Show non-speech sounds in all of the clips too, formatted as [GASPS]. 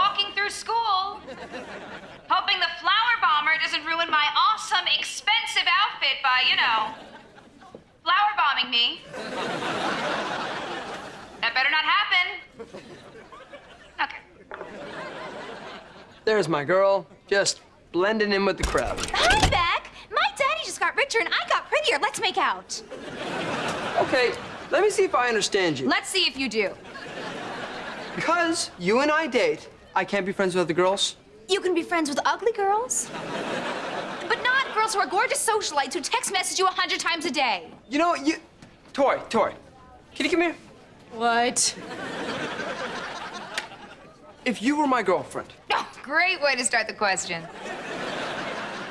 walking through school, hoping the flower bomber doesn't ruin my awesome, expensive outfit by, you know, flower bombing me. That better not happen. Okay. There's my girl, just blending in with the crowd. Hi, Beck. My daddy just got richer and I got prettier. Let's make out. Okay, let me see if I understand you. Let's see if you do. Because you and I date, I can't be friends with other girls? You can be friends with ugly girls. But not girls who are gorgeous socialites who text message you a hundred times a day. You know, you... Tori, Tori, can you come here? What? If you were my girlfriend, [LAUGHS] Oh, great way to start the question.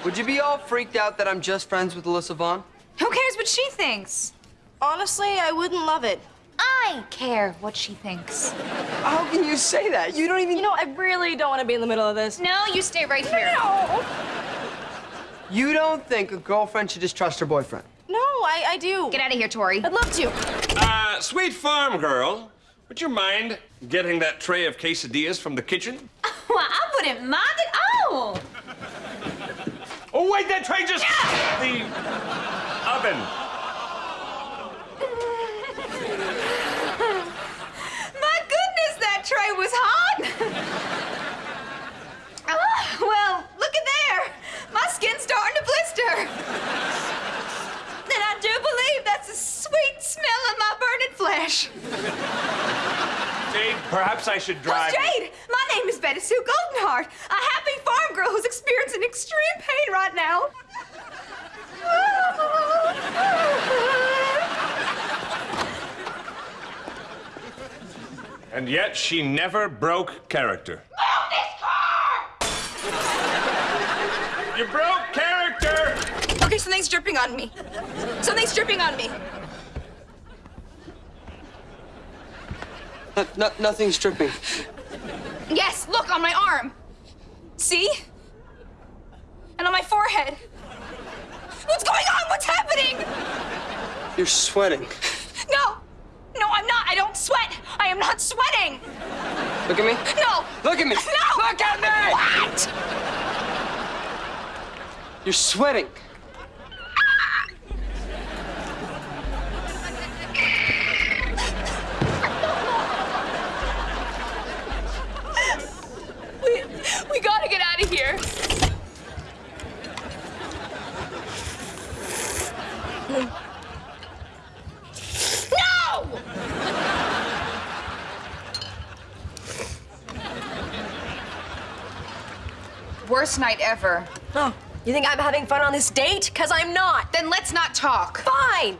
would you be all freaked out that I'm just friends with Alyssa Vaughn? Who cares what she thinks? Honestly, I wouldn't love it. I care what she thinks. How can you say that? You don't even... You know, I really don't want to be in the middle of this. No, you stay right here. No! You don't think a girlfriend should just trust her boyfriend? No, I, I do. Get out of here, Tori. I'd love to. Uh, sweet farm girl, would you mind getting that tray of quesadillas from the kitchen? [LAUGHS] Well, I wouldn't mind at all. Oh, wait, that tray just... The oven. [LAUGHS] My goodness, that tray was hot. oh, [LAUGHS] well, look at there. My skin's starting to blister. And I do believe that's the sweet smell of my burning flesh. Jade, perhaps I should oh, drive... Oh, Jade, my name is Betty Sue Goldenheart, a happy farm girl who's experiencing extreme pain right now. [LAUGHS] And yet she never broke character. Move this car! You broke character! Okay, something's dripping on me. Something's dripping on me. No, no, nothing's dripping. Yes, look on my arm. See? And on my forehead. What's going on? What's happening? You're sweating. I'm not. I don't sweat. I am not sweating. Look at me. No. Look at me. [LAUGHS] No. Look at me! What? You're sweating. We, we gotta get out of here. Worst night ever. Oh, you think I'm having fun on this date? Because I'm not. Then let's not talk. Fine.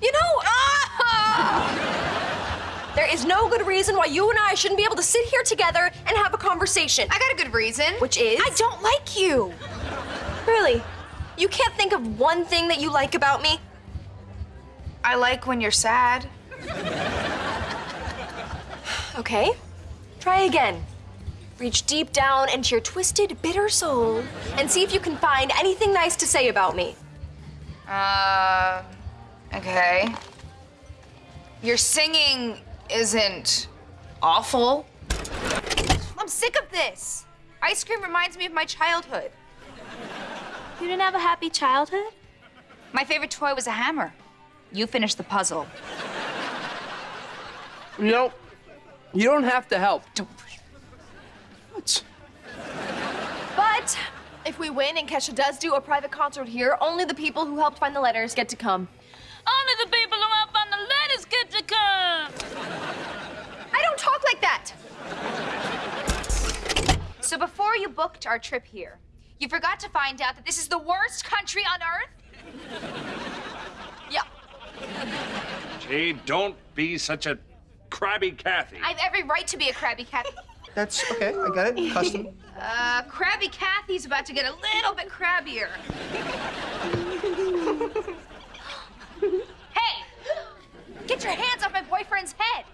You know, ah! [LAUGHS] there is no good reason why you and I shouldn't be able to sit here together and have a conversation. I got a good reason. Which is? I don't like you. Really? You can't think of one thing that you like about me? I like when you're sad. Okay. Try again. Reach deep down into your twisted, bitter soul and see if you can find anything nice to say about me. Uh, okay. Your singing isn't awful. I'm sick of this. Ice cream reminds me of my childhood. You didn't have a happy childhood? My favorite toy was a hammer. You finished the puzzle. You know, you don't have to help. What? But if we win and Kesha does do a private concert here, only the people who helped find the letters get to come. Only the people who helped find the letters get to come. I don't talk like that. So before you booked our trip here, you forgot to find out that this is the worst country on earth? Yeah. Jade, don't be such a crabby Kathy. I have every right to be a crabby Kathy. That's okay. I got it. Custom. Uh, crabby Kathy's about to get a little bit crabbier. [LAUGHS] hey! Get your hands off my boyfriend's head!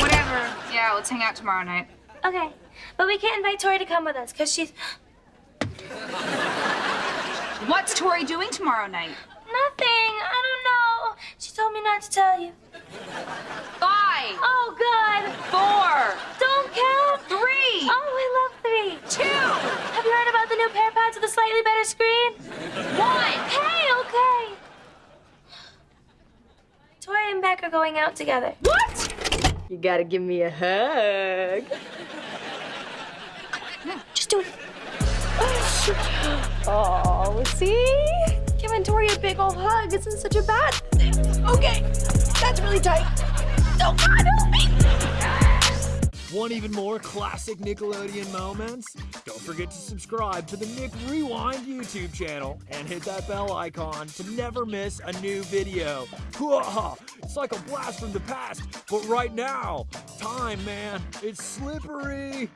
Whatever. Yeah, let's hang out tomorrow night. Okay, but we can't invite Tori to come with us because she's What's Tori doing tomorrow night? nothing. I don't know. She told me not to tell you. Five. Oh, good. Four. Don't count. Three. Oh, I love three. Two. Have you heard about the new PearPads with a slightly better screen? One. Hey, okay. Tori and Beck are going out together. What? You gotta give me a hug. Just do it. [GASPS] Oh, see? Giving Tori a big old hug isn't such a bad thing. Okay that's really tight. Oh God, help me! Want even more classic Nickelodeon moments? Don't forget to subscribe to the Nick Rewind YouTube channel and hit that bell icon to never miss a new video. [LAUGHS] It's like a blast from the past, but right now, time, man, it's slippery.